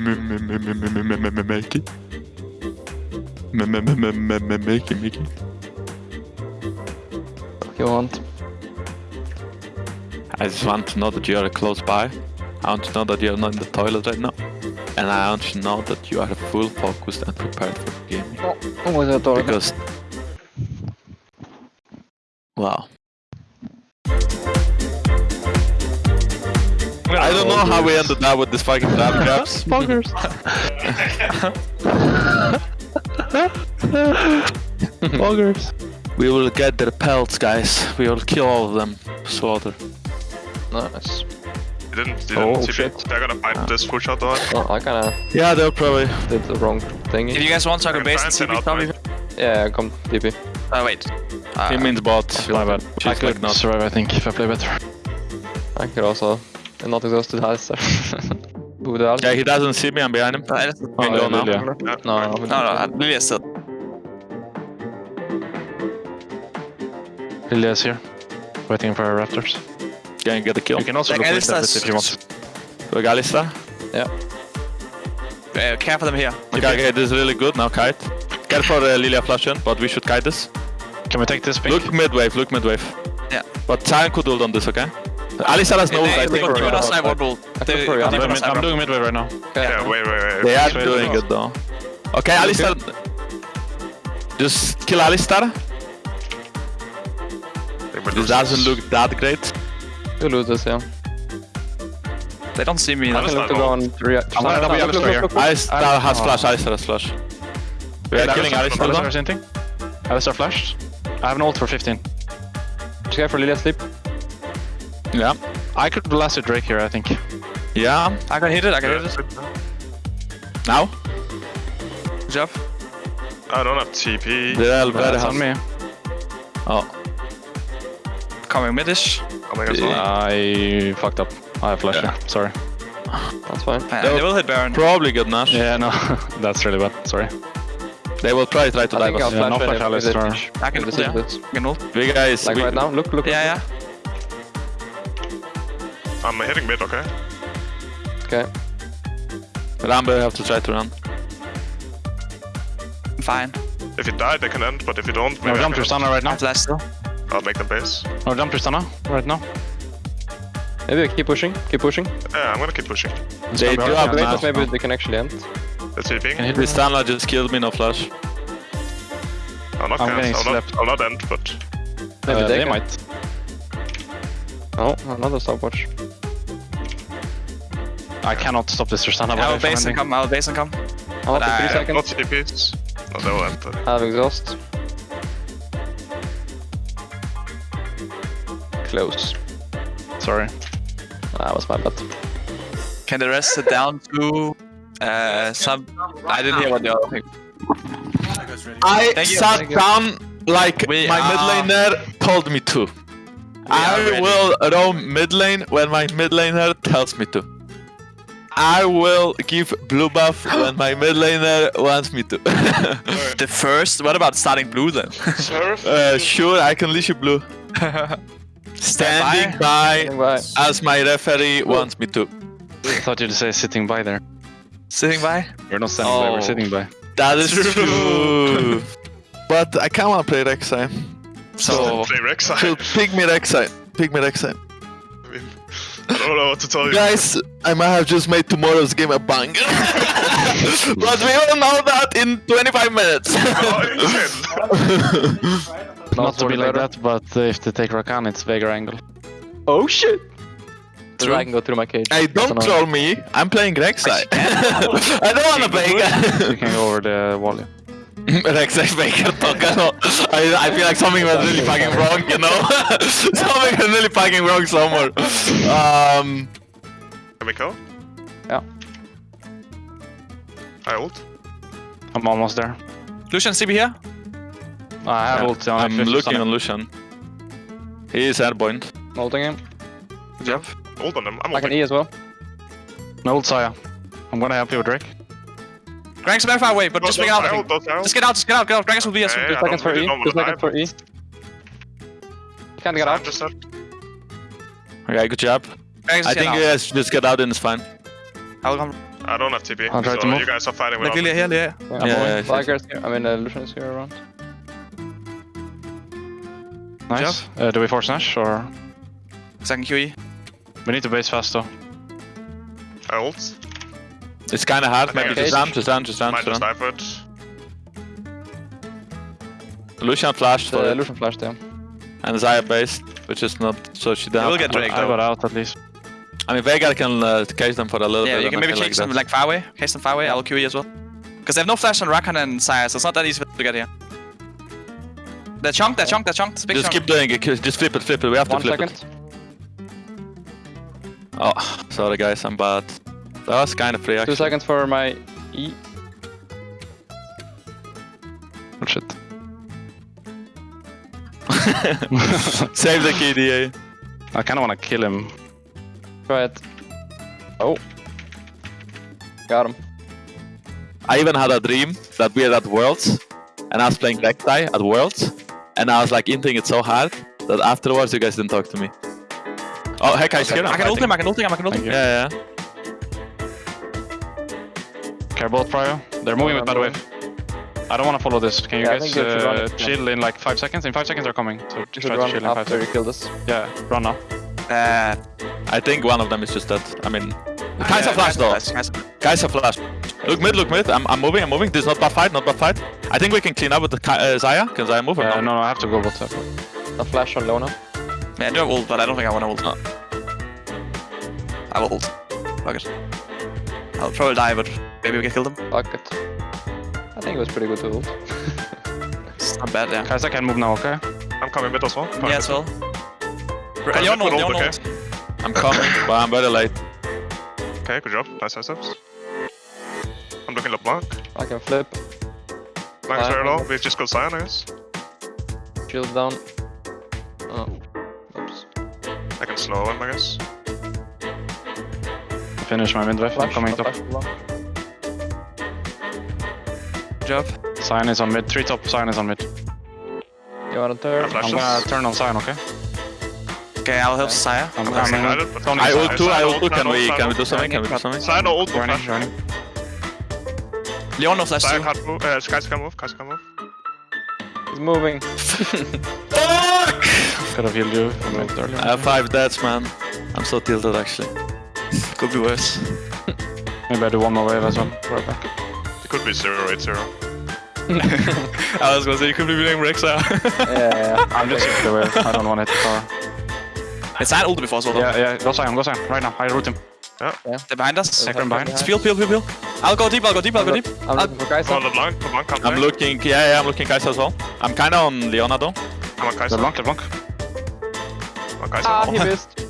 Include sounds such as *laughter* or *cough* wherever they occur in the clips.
Make it. Make it, make it. You want? I just want to know that you are close by. I want to know that you are not in the toilet right now. And I want to know that you are full focused and prepared for the game. Oh? Because... Wow. I don't know how we ended up with this fucking trap *laughs* traps. Buggers. Buggers. We will get their pelts, guys. We will kill all of them. Slaughter. Nice. You didn't, you Oh, didn't TP. shit. They're gonna find this full shot door. Oh, I kinda Yeah, they'll probably. did the wrong thing. If you guys want to go Okay, base and Franson probably. Yeah, come DP. Oh, wait. Uh, He means bot. My bad. She's I could not. survive, I think, if I play better. I could also. And not exhausted has there. Borde. Yeah, he doesn't see me. I'm behind him. Nej, det- Can go now. Lilia. No, No, no, Lilia is still. Lilia's here. Waiting for her raptors. Can you get the kill? You can also Like, look with Alistar's- that if you want. We got Alistar. Uh, care for them here. Okay, okay, this is really good. Now kite. Get for uh, Lilia flash in, but we should kite this. Can we take this pink? Look mid wave, look mid wave. Yeah. But Sion could ult on this, okay? Alistar has no ult, I They think. got for- Demon or Sniper rule. They for- got I'm I'm, Demon or doing mid, I'm Sniper. doing midway right now. Yeah, wait, wait, wait. They are doing wait. it though. Okay, Alistar. Just kill Alistar. They This doesn't look that great. You lose this, yeah. They don't see me. I Alistar can look to go on three. I'm gonna. Alistar has Oh. flash, Alistar has flash. We are killing Alistar Alistar though. hinting. Alistar flashed. I have an ult for 15. Just go for Lilia sleep. Yeah. I could blast a Drake here, I think. Yeah. I can hit it, I can Yeah, hit it. Now. Good job. I don't have TP. They're very That's on hard. me. Oh. Coming midish. Coming as well. I fucked up. I have flash Yeah. here. Sorry. That's fine. Uh, they will hit Baron. Probably good Nash. Yeah, no. *laughs* That's really bad. Sorry. They will try try to I dive I'll us. Yeah, no when flash if- if Alistar. they- I can if ult, they yeah. this. I can ult. We guys. Like we, right now, look, look. Yeah, yeah. I'm hitting mid, okay? Okay. Rambo have to try to run. I'm fine. If you die, they can end, but if you don't, No maybe I jump can- Tristana right now. have flash still. I'll make them base. No jump to Tristana right now. Maybe keep pushing. Keep pushing. Yeah, I'm gonna keep pushing. They do have Wait, Nash. maybe they can actually end. Let's see, ping. Can hit Tristana just killed me, no flash. I'll not I'm cancel. getting I'll not, slapped. I'll not end, but Maybe Uh, they they might. Oh, another stopwatch. I cannot stop this Tristana. I'll the base and ending. come, I will base and come. I'll But have I- three not seconds. TPs. No, they will end. I have exhaust. Close. Sorry. That was my bad. Can the rest sit down to uh, some... I didn't hear what the other thing. I you, sat down like We my are- mid laner told me to. are I will roam mid lane when my mid laner tells me to. I will give blue buff when my mid laner wants me to. *laughs* The first? What about starting blue then? Surf? uh, sure, I can leash you blue. *laughs* Standing by Bye. as my referee wants me to. I thought you'd say sitting by there. Sitting by? We're not standing by, Oh. we're sitting by. That is True. true. *laughs* but I kind of want to play Rek'Sai. So... Play Rek'Sai. So pick me Rek'Sai. Pick me Rek'Sai. I don't know what to tell you. Guys, I might have just made tomorrow's game a banger. *laughs* but we will know that in 25 minutes. *laughs* Oh, Not to be like better. that, but uh, if they take Rakan, it's Veigar angle. Oh shit! The True. dragon go through my cage. hey, don't That's troll me. I'm playing Rek'Sai. *laughs* I don't wanna play. You can go over the wall. Yeah. Rek'Sai Baker talk. I, I feel like something was really fucking wrong, you know? *laughs* something was really fucking wrong somewhere. Um, Can we go? Yeah. I ult. I'm almost there. Lucian, CB here? I have yeah, ult on I'm looking stun. on Lucian. He is airborne. Molting him. Good job. Ult on them. I'm I can. E as well. No ult Xayah. I'm gonna help you with Drake. Grank's very far away, but just Don't- make out. don't I ult, think. don't ult. Just get out, just get out, get out. Grank's will be us. Yeah, Two seconds for E. really Two know seconds for E. Can't get out. just. Okay, good job. Grank's I think out. you guys just get out and it's fine. I'll come. I don't have TP, I'll try so to move. you guys are fighting Like without Lilia me. here, Lilia. Yeah, Yeah, yeah, yeah, Veigar's. I mean, uh, Lucian is here around. Nice. Uh, do we force Nash or Second QE. we need to base fast though? I ult. It's kind of hard. Maybe think just I- run, just run, just run, Might just just run. it. Lucian flashed for Uh, it, Lucian flashed down. and Xayah based, which is not so she You will get Drake I though. got out at least. I mean, Veigar can uh, case them for a little Yeah, bit. you can maybe feel chase them like far away. Case them far away. I'll QE as well. Because they have no flash on Rakan and Xayah, so it's not that easy to get here. They're chunk, they're chunk, they're chunk. Big Just chunk. keep doing it. Just flip it, flip it. We have One to flip second. it. Oh, sorry guys, I'm bad. That was kind of free Two seconds for my E. Oh shit. *laughs* Save the KDA. I kinda wanna kill him. Try it. Oh. Got him. I even had a dream that we are at Worlds, and I was playing Rek'Sai at Worlds, and I was like inting it so hard that afterwards you guys didn't talk to me. Oh, heck, I scared I can ult him, I can ult him, I can ult him. Thank you. Yeah, yeah. Care both Prio. They're moving with bad wave. I don't wanna follow this. Can you Yeah, guys you uh, chill in like 5 seconds? In 5 seconds they're coming. So just try to chill in 5 after you seconds. kill this. Yeah, run now. Uh, I think one of them is just dead. I mean, Kai'Sa yeah, flash though. Kai'Sa- Kai'Sa- Kai'Sa flash. Look mid, look mid. I'm, I'm moving, I'm moving. This is not bad fight, not bad fight. I think we can clean up with the Kai- uh, Xayah. Can Xayah move or no? no, no, I have to go bot top. A flash on Leona. Yeah, I do have ult, but I don't think I want to ult. Oh. I will ult. Fuck it. I'll probably die, but maybe we can kill them. Fuck it. I think it was pretty good to ult. It's not bad, yeah. Guys, I can move now, okay? I'm coming with as well. Yeah, as well. Coming Leon mid ult, with Leon ult, ult. I'm coming, *laughs* but I'm very late. Okay, good job. Nice high steps. I'm looking at Blanc. I can flip. Blanc is Uh, very low. We've just got Sion, I guess. Shield down. Oh. Oops. I can slow him, I guess. Finish my mid wave. I'm Flash. coming a top. Job. Sion is on mid. 3 top, Sion is on mid. You wanna turn? I flash I'm gonna turn on Sion, okay? Okay, I'll help Xayah. I'm I'm coming. excited, but- I Sion. ult too, I ult too. Can ult, we, can we ult, do something? Can we do ult. something? Sion ult, ult, Joining, flash. joining. Leon no flash Sion too. can't move. Uh, Kai'Sa can move. Kai'Sa can move. He's moving. Fuck! Could have healed you from mid. I have five deaths, man. I'm so tilted actually. Could be worse. Maybe I do one more wave as well. Right back. It could be 0 8 0. *laughs* I was gonna say you could be playing Rek'Sai. yeah, yeah. *laughs* I'm just hit the wave. I don't want to hit the tower. It's not ult before as well. though. Yeah, yeah. Go Sion, go Sion. Right now. I root him. They're behind us. Second behind. It's peel, peel, peel, peel. I'll go deep, I'll go deep, I'll go deep. I'm looking for Come on, Kai'Sa. LeBlanc. LeBlanc can't I'm play. looking, yeah, yeah, I'm looking Kai'Sa as well. I'm kinda on Leona though. I'm on Kai'Sa. LeBlanc, LeBlanc. I'm on Kai'Sa. Ah, he missed.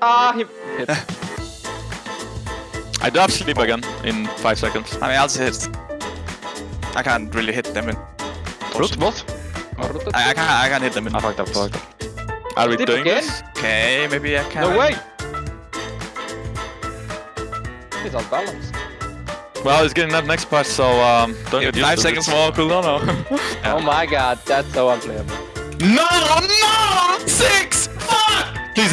Ah, he hit. *laughs* I do have sleep again in five seconds. I mean, I'll just hit. I can't really hit them in. Root both? I, I can't, I can't hit them in. I fucked up, fucked up. Are we Sleep doing again? this? Okay, maybe I can. No way! He's on balance. Well, he's getting that next part, so um, don't Yeah, get used five to seconds it. more cooldown now. *laughs* Oh my god, that's so unplayable. No, no, six.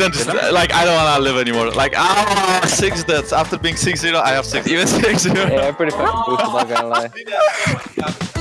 Fuck! Please don't just like I don't wanna live anymore. Like ah, six deaths after being six zero. I have six. Even six zero. Yeah, I'm pretty fucking boosted, not gonna lie. *laughs*